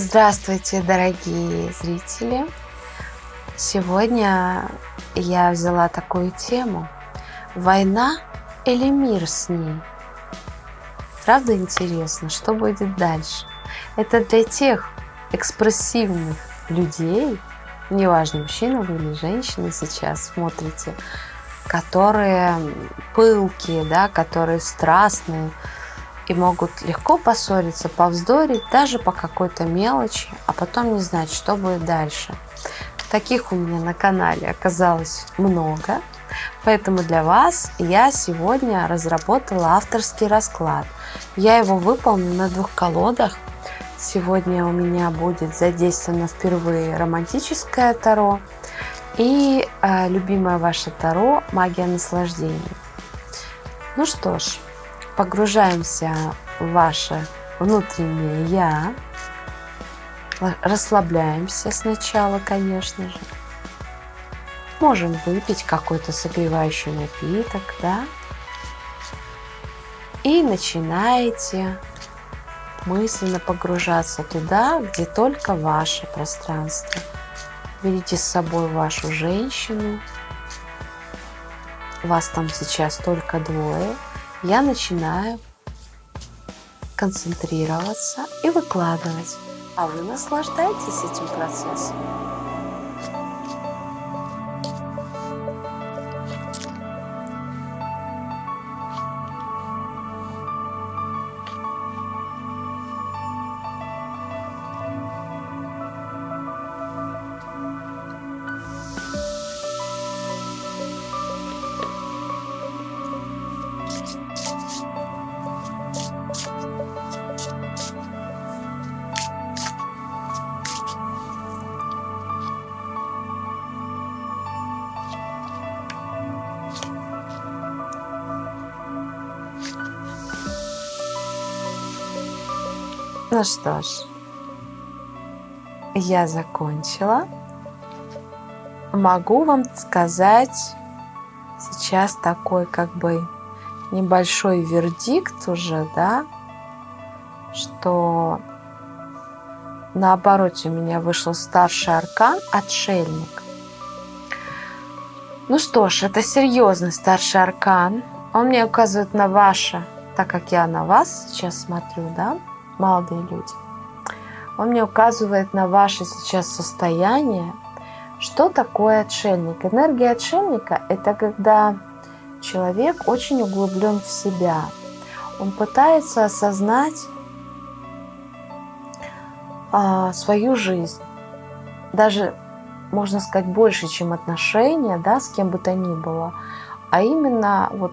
Здравствуйте, дорогие зрители! Сегодня я взяла такую тему «Война или мир с ней?» Правда интересно, что будет дальше? Это для тех экспрессивных людей, неважно, мужчина вы или женщина сейчас смотрите, которые пылкие, да, которые страстные, и могут легко поссориться, повздорить даже по какой-то мелочи, а потом не знать, что будет дальше. Таких у меня на канале оказалось много, поэтому для вас я сегодня разработала авторский расклад. Я его выполню на двух колодах. Сегодня у меня будет задействовано впервые романтическое таро и э, любимое ваше таро «Магия наслаждения». Ну что ж, погружаемся в ваше внутреннее «Я». Расслабляемся сначала, конечно же. Можем выпить какой-то согревающий напиток, да? И начинаете мысленно погружаться туда, где только ваше пространство. Берите с собой вашу женщину. Вас там сейчас только двое – я начинаю концентрироваться и выкладывать, а вы наслаждайтесь этим процессом. Ну что ж, я закончила. Могу вам сказать сейчас такой как бы небольшой вердикт уже, да, что наоборот у меня вышел старший аркан «Отшельник». Ну что ж, это серьезный старший аркан. Он мне указывает на ваше, так как я на вас сейчас смотрю, да, молодые люди. Он мне указывает на ваше сейчас состояние. Что такое отшельник? Энергия отшельника – это когда человек очень углублен в себя. Он пытается осознать а, свою жизнь. Даже, можно сказать, больше, чем отношения да, с кем бы то ни было. А именно вот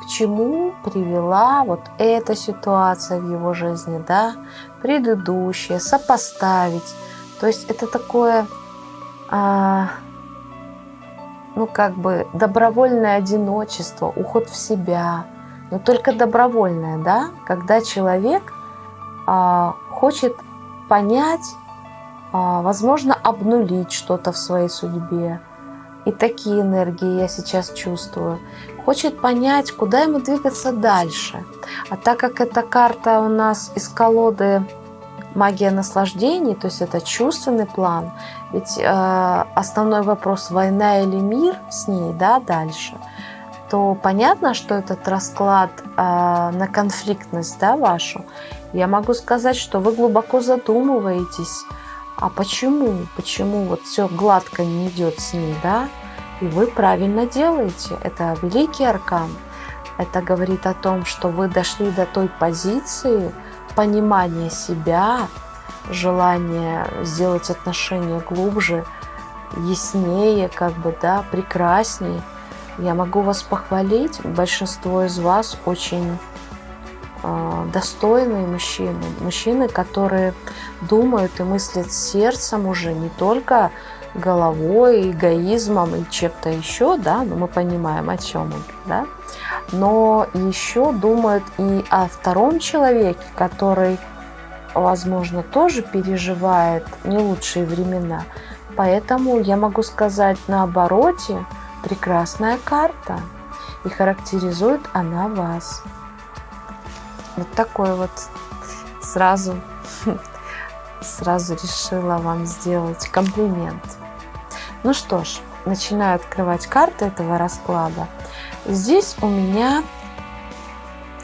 к чему привела вот эта ситуация в его жизни, да, предыдущая, сопоставить. То есть это такое, а, ну как бы добровольное одиночество, уход в себя, но только добровольное, да, когда человек а, хочет понять, а, возможно, обнулить что-то в своей судьбе, и такие энергии я сейчас чувствую. Хочет понять, куда ему двигаться дальше. А так как эта карта у нас из колоды магия наслаждений, то есть это чувственный план, ведь э, основной вопрос война или мир с ней, да, дальше, то понятно, что этот расклад э, на конфликтность, да, вашу, я могу сказать, что вы глубоко задумываетесь, а почему, почему вот все гладко не идет с ней, да? И вы правильно делаете. Это великий аркан. Это говорит о том, что вы дошли до той позиции понимания себя, желания сделать отношения глубже, яснее, как бы, да, прекраснее. Я могу вас похвалить. Большинство из вас очень а, достойные мужчины, мужчины, которые думают и мыслят сердцем уже не только головой, эгоизмом и чем-то еще, да, но мы понимаем, о чем он, да, но еще думают и о втором человеке, который, возможно, тоже переживает не лучшие времена. Поэтому я могу сказать на обороте прекрасная карта, и характеризует она вас. Вот такой вот сразу сразу решила вам сделать комплимент. Ну что ж, начинаю открывать карты этого расклада. Здесь у меня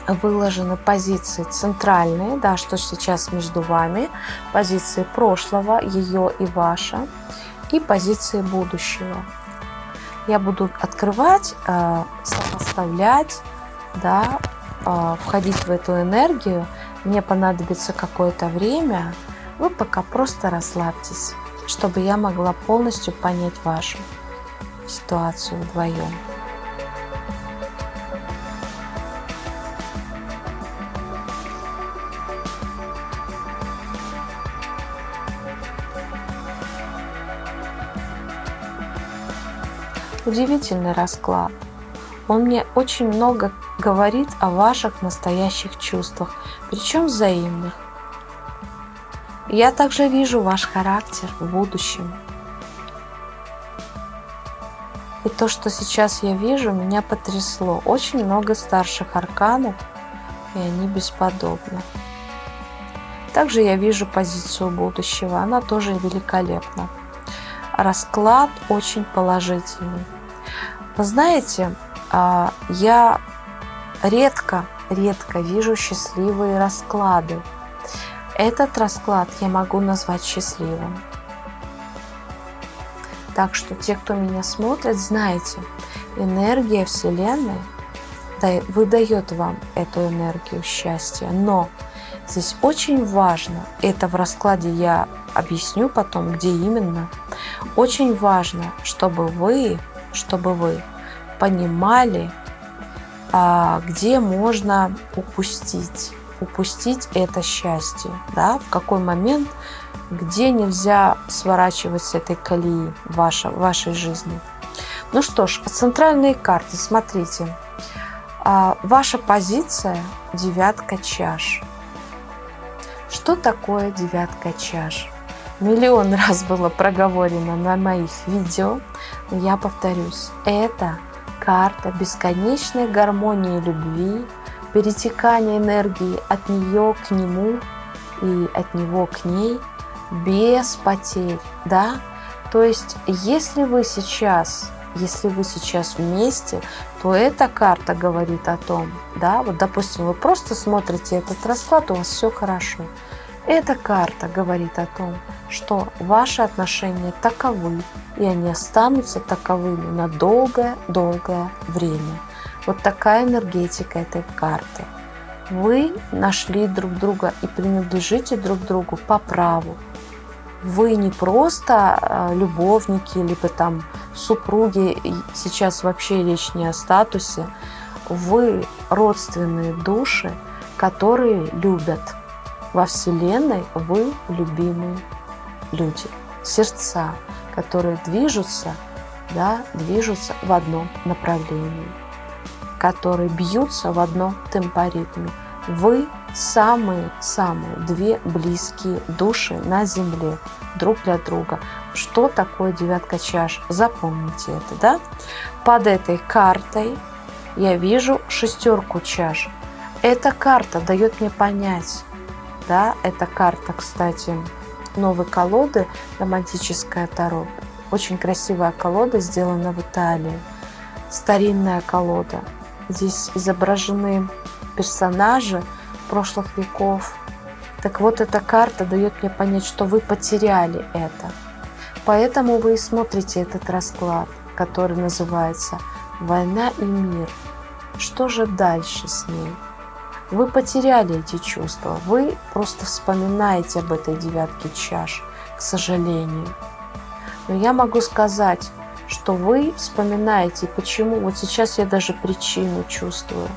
выложены позиции центральные, да, что сейчас между вами, позиции прошлого, ее и ваша, и позиции будущего. Я буду открывать, э, сопоставлять, да, э, входить в эту энергию. Мне понадобится какое-то время. Вы пока просто расслабьтесь, чтобы я могла полностью понять вашу ситуацию вдвоем. Удивительный расклад. Он мне очень много говорит о ваших настоящих чувствах, причем взаимных. Я также вижу ваш характер в будущем. И то, что сейчас я вижу, меня потрясло. Очень много старших арканов, и они бесподобны. Также я вижу позицию будущего, она тоже великолепна. Расклад очень положительный. Вы знаете, а, я редко, редко вижу счастливые расклады. Этот расклад я могу назвать счастливым. Так что те, кто меня смотрит, знаете, энергия Вселенной выдает вам эту энергию счастья. Но здесь очень важно, это в раскладе я объясню потом, где именно, очень важно, чтобы вы чтобы вы понимали, а, где можно упустить, упустить это счастье, да, в какой момент, где нельзя сворачивать с этой колеи в вашей, жизни. Ну что ж, центральные карты, смотрите. А, ваша позиция – девятка чаш. Что такое девятка чаш? Миллион раз было проговорено на моих видео, я повторюсь, это карта бесконечной гармонии любви, перетекания энергии от нее к нему и от него к ней без потерь, да? То есть, если вы сейчас, если вы сейчас вместе, то эта карта говорит о том, да, вот допустим, вы просто смотрите этот расклад, у вас все хорошо. Эта карта говорит о том, что ваши отношения таковы, и они останутся таковыми на долгое-долгое время. Вот такая энергетика этой карты. Вы нашли друг друга и принадлежите друг другу по праву. Вы не просто а, любовники, либо там супруги, сейчас вообще речь не о статусе. Вы родственные души, которые любят – во Вселенной вы любимые люди, сердца, которые движутся, да, движутся в одном направлении, которые бьются в одном темпоритме. Вы самые-самые две близкие души на Земле друг для друга. Что такое девятка чаш? Запомните это, да? Под этой картой я вижу шестерку чаш. Эта карта дает мне понять, да, это карта, кстати, новой колоды, романтическая Таро. Очень красивая колода, сделана в Италии. Старинная колода. Здесь изображены персонажи прошлых веков. Так вот, эта карта дает мне понять, что вы потеряли это. Поэтому вы и смотрите этот расклад, который называется «Война и мир». Что же дальше с ней? Вы потеряли эти чувства, вы просто вспоминаете об этой девятке чаш, к сожалению. Но я могу сказать, что вы вспоминаете, почему. Вот сейчас я даже причину чувствую.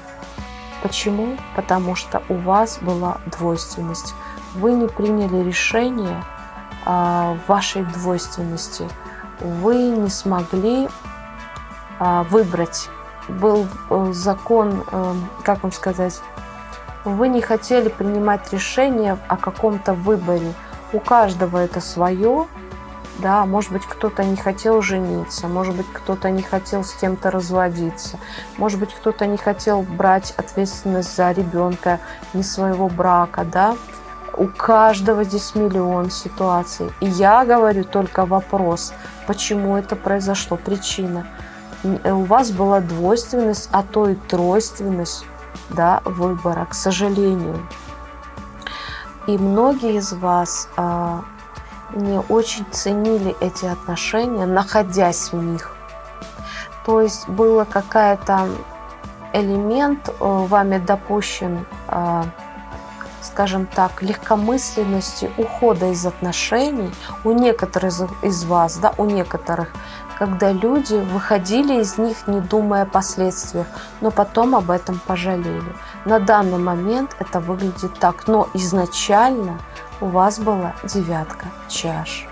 Почему? Потому что у вас была двойственность. Вы не приняли решение а, вашей двойственности. Вы не смогли а, выбрать. Был э, закон, э, как вам сказать, вы не хотели принимать решение о каком-то выборе. У каждого это свое. Да, может быть, кто-то не хотел жениться, может быть, кто-то не хотел с кем-то разводиться, может быть, кто-то не хотел брать ответственность за ребенка, не своего брака, да. у каждого здесь миллион ситуаций. И я говорю только вопрос, почему это произошло, причина. У вас была двойственность, а то и тройственность да, выбора, к сожалению. И многие из вас а, не очень ценили эти отношения, находясь в них. То есть было какая-то элемент э, вами допущен, а, скажем так, легкомысленности ухода из отношений у некоторых из вас, да, у некоторых, когда люди выходили из них, не думая о последствиях, но потом об этом пожалели. На данный момент это выглядит так, но изначально у вас была девятка чаш.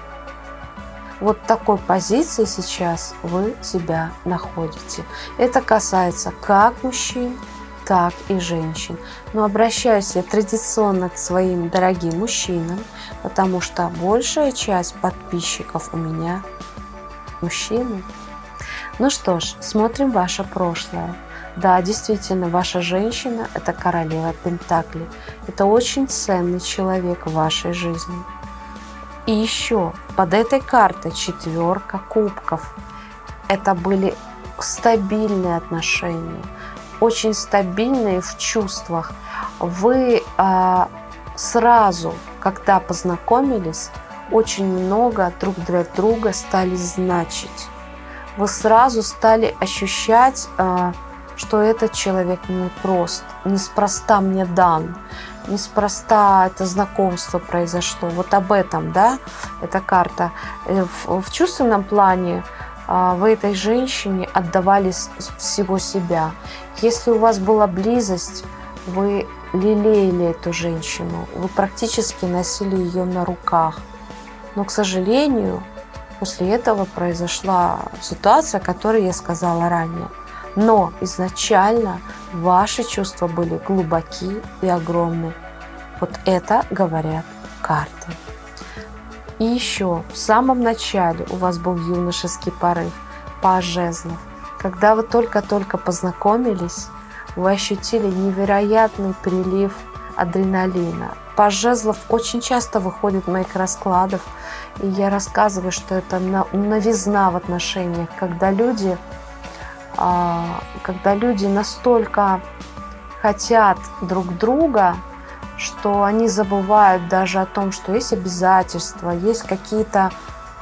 Вот такой позиции сейчас вы себя находите. Это касается как мужчин, так и женщин. Но обращаюсь я традиционно к своим дорогим мужчинам, потому что большая часть подписчиков у меня мужчины. Ну что ж, смотрим ваше прошлое. Да, действительно, ваша женщина – это королева Пентакли. Это очень ценный человек в вашей жизни. И еще под этой картой четверка кубков. Это были стабильные отношения, очень стабильные в чувствах. Вы а, сразу, когда познакомились, очень много друг для друга стали значить. Вы сразу стали ощущать, а, что этот человек не прост, неспроста мне дан неспроста это знакомство произошло. Вот об этом, да, эта карта. Э, в, в чувственном плане а, вы этой женщине отдавали всего себя. Если у вас была близость, вы лелеяли эту женщину, вы практически носили ее на руках. Но, к сожалению, после этого произошла ситуация, о которой я сказала ранее – но изначально ваши чувства были глубоки и огромны. Вот это говорят карты. И еще в самом начале у вас был юношеский порыв, паж жезлов. Когда вы только-только познакомились, вы ощутили невероятный прилив адреналина. Паж жезлов очень часто выходит моих раскладов, и я рассказываю, что это новизна в отношениях, когда люди когда люди настолько хотят друг друга, что они забывают даже о том, что есть обязательства, есть какие-то,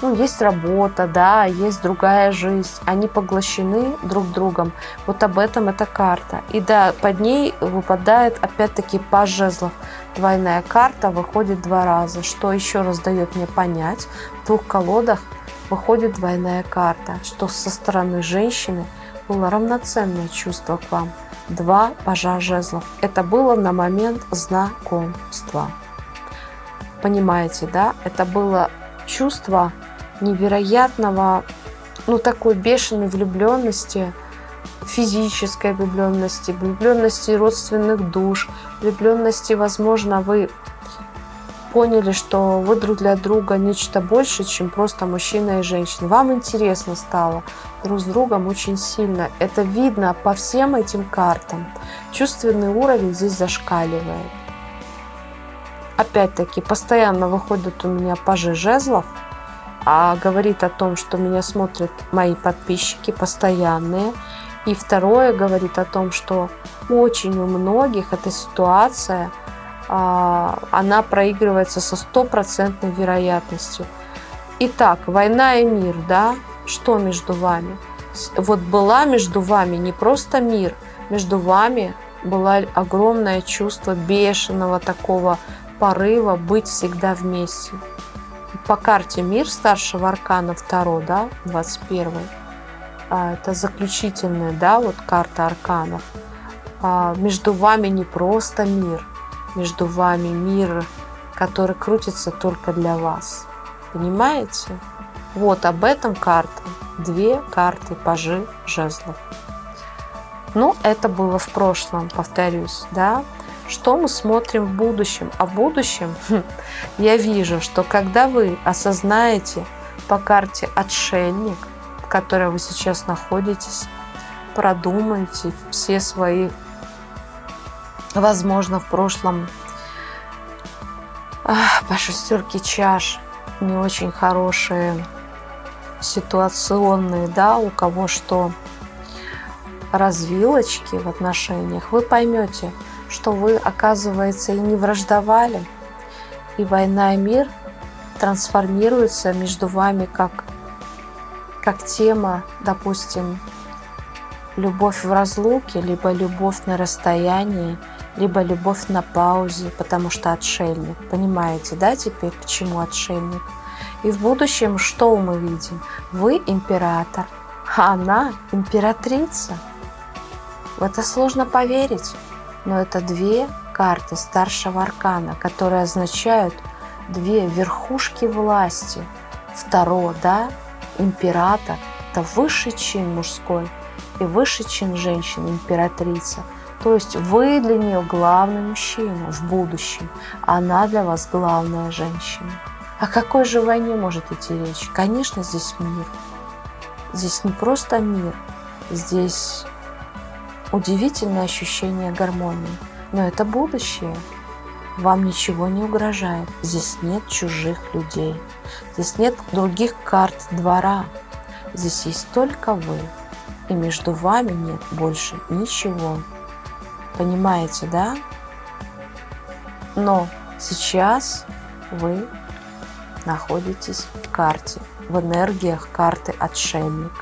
ну, есть работа, да, есть другая жизнь. Они поглощены друг другом. Вот об этом эта карта. И да, под ней выпадает опять-таки паж жезлов. Двойная карта выходит два раза, что еще раз дает мне понять, в двух колодах выходит двойная карта, что со стороны женщины – было равноценное чувство к вам. Два пажа жезлов. Это было на момент знакомства. Понимаете, да? Это было чувство невероятного, ну такой бешеной влюбленности, физической влюбленности, влюбленности родственных душ, влюбленности, возможно, вы поняли, что вы друг для друга нечто больше, чем просто мужчина и женщина. Вам интересно стало друг с другом очень сильно. Это видно по всем этим картам. Чувственный уровень здесь зашкаливает. Опять-таки, постоянно выходят у меня пажи жезлов, а говорит о том, что меня смотрят мои подписчики постоянные. И второе говорит о том, что очень у многих эта ситуация – она проигрывается со стопроцентной вероятностью. Итак, война и мир, да, что между вами? Вот была между вами не просто мир, между вами было огромное чувство бешеного такого порыва быть всегда вместе. По карте мир старшего аркана 2, да, 21 а, это заключительная, да, вот карта арканов. А, между вами не просто мир, между вами мир, который крутится только для вас. Понимаете? Вот об этом карта. Две карты пажи жезлов. Ну, это было в прошлом, повторюсь, да. Что мы смотрим в будущем? А в будущем я вижу, что когда вы осознаете по карте отшельник, в которой вы сейчас находитесь, продумаете все свои возможно, в прошлом. По шестерке чаш не очень хорошие ситуационные, да, у кого что. Развилочки в отношениях, вы поймете, что вы, оказывается, и не враждовали, и война и мир трансформируются между вами как, как тема, допустим, любовь в разлуке, либо любовь на расстоянии, либо любовь на паузе, потому что отшельник. Понимаете, да, теперь к чему отшельник? И в будущем что мы видим? Вы император, а она императрица. В это сложно поверить, но это две карты старшего аркана, которые означают две верхушки власти. Второ, да, император – это высший чин мужской и высший чин женщины, императрица – то есть вы для нее главный мужчина в будущем, а она для вас главная женщина. О какой же войне может идти речь? Конечно, здесь мир. Здесь не просто мир, здесь удивительное ощущение гармонии. Но это будущее. Вам ничего не угрожает. Здесь нет чужих людей. Здесь нет других карт двора. Здесь есть только вы. И между вами нет больше ничего. Понимаете, да? Но сейчас вы находитесь в карте, в энергиях карты отшельник.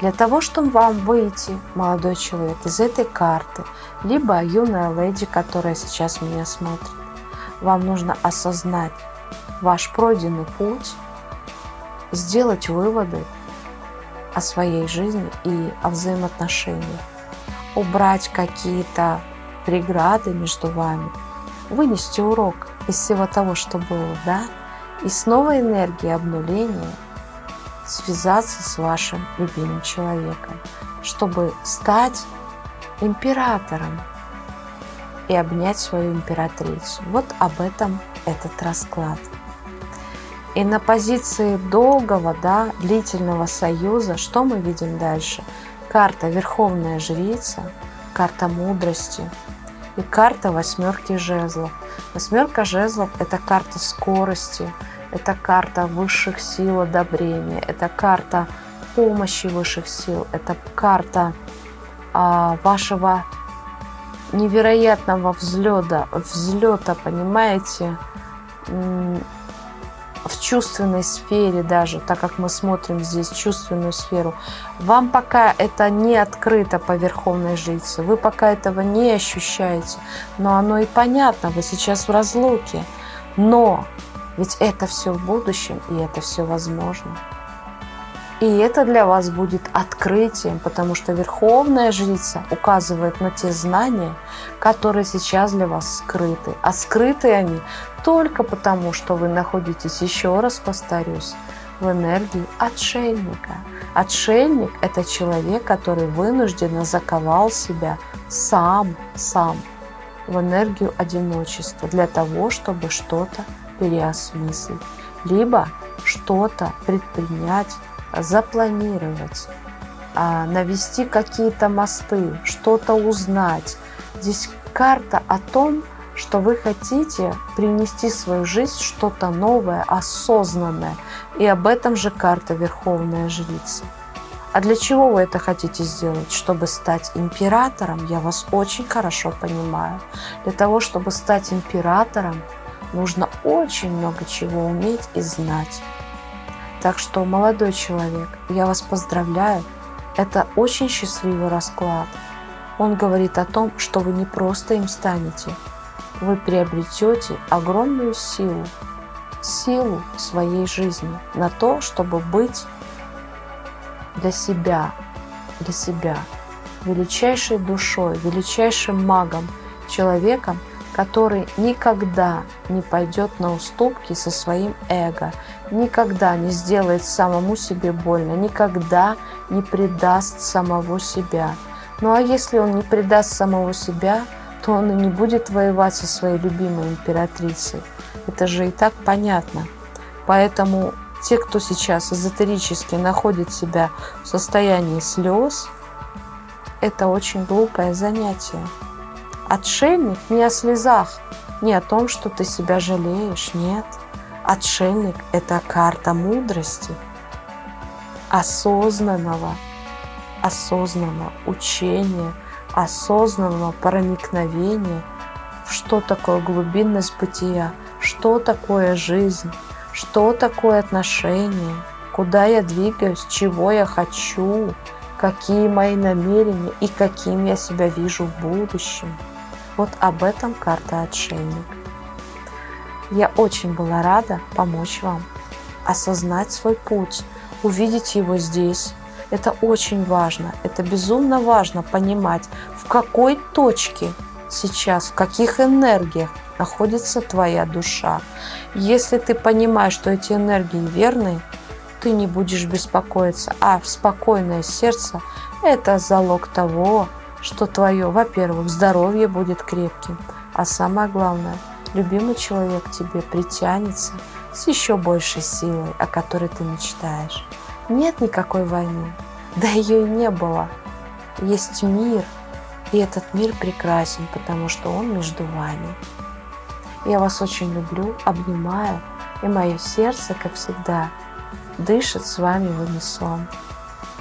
Для того, чтобы вам выйти, молодой человек, из этой карты, либо юная леди, которая сейчас меня смотрит, вам нужно осознать ваш пройденный путь, сделать выводы о своей жизни и о взаимоотношениях убрать какие-то преграды между вами, вынести урок из всего того, что было, да, и с новой энергией обнуления связаться с вашим любимым человеком, чтобы стать императором и обнять свою императрицу. Вот об этом этот расклад. И на позиции долгого, да, длительного союза, что мы видим дальше – Карта Верховная Жрица, карта мудрости и карта восьмерки жезлов. Восьмерка жезлов – это карта скорости, это карта высших сил одобрения, это карта помощи высших сил, это карта а, вашего невероятного взлета, взлета, понимаете, в чувственной сфере даже, так как мы смотрим здесь чувственную сферу, вам пока это не открыто по Верховной Жрице, вы пока этого не ощущаете, но оно и понятно, вы сейчас в разлуке, но ведь это все в будущем, и это все возможно. И это для вас будет открытием, потому что Верховная Жрица указывает на те знания, которые сейчас для вас скрыты. А скрыты они только потому, что вы находитесь, еще раз повторюсь, в энергии отшельника. Отшельник – это человек, который вынужденно заковал себя сам, сам в энергию одиночества для того, чтобы что-то переосмыслить, либо что-то предпринять запланировать, а, навести какие-то мосты, что-то узнать. Здесь карта о том, что вы хотите принести в свою жизнь что-то новое, осознанное. И об этом же карта Верховная Жрица. А для чего вы это хотите сделать? Чтобы стать императором, я вас очень хорошо понимаю. Для того, чтобы стать императором, нужно очень много чего уметь и знать. Так что, молодой человек, я вас поздравляю. Это очень счастливый расклад. Он говорит о том, что вы не просто им станете, вы приобретете огромную силу, силу своей жизни на то, чтобы быть для себя, для себя величайшей душой, величайшим магом, человеком, который никогда не пойдет на уступки со своим эго, никогда не сделает самому себе больно, никогда не предаст самого себя. Ну а если он не предаст самого себя, то он и не будет воевать со своей любимой императрицей. Это же и так понятно. Поэтому те, кто сейчас эзотерически находит себя в состоянии слез, это очень глупое занятие. Отшельник не о слезах, не о том, что ты себя жалеешь, нет. Отшельник – это карта мудрости, осознанного, осознанного учения, осознанного проникновения что такое глубинность бытия, что такое жизнь, что такое отношения, куда я двигаюсь, чего я хочу, какие мои намерения и каким я себя вижу в будущем. Вот об этом карта «Отшельник». Я очень была рада помочь вам осознать свой путь, увидеть его здесь. Это очень важно, это безумно важно понимать, в какой точке сейчас, в каких энергиях находится твоя душа. Если ты понимаешь, что эти энергии верные, ты не будешь беспокоиться, а спокойное сердце – это залог того, что твое, во-первых, здоровье будет крепким, а самое главное, любимый человек тебе притянется с еще большей силой, о которой ты мечтаешь. Нет никакой войны, да ее и не было. Есть мир, и этот мир прекрасен, потому что он между вами. Я вас очень люблю, обнимаю, и мое сердце, как всегда, дышит с вами в унисон.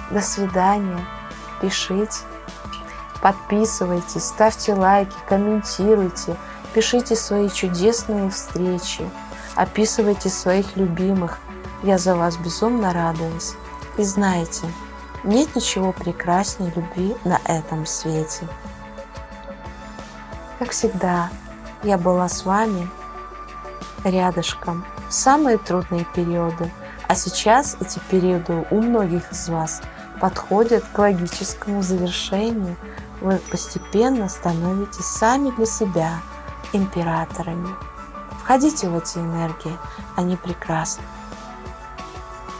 До свидания. Пишите, подписывайтесь, ставьте лайки, комментируйте, пишите свои чудесные встречи, описывайте своих любимых. Я за вас безумно радуюсь. И знаете, нет ничего прекраснее любви на этом свете. Как всегда, я была с вами рядышком в самые трудные периоды – а сейчас эти периоды у многих из вас подходят к логическому завершению. Вы постепенно становитесь сами для себя императорами. Входите в эти энергии, они прекрасны.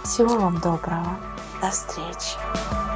Всего вам доброго. До встречи.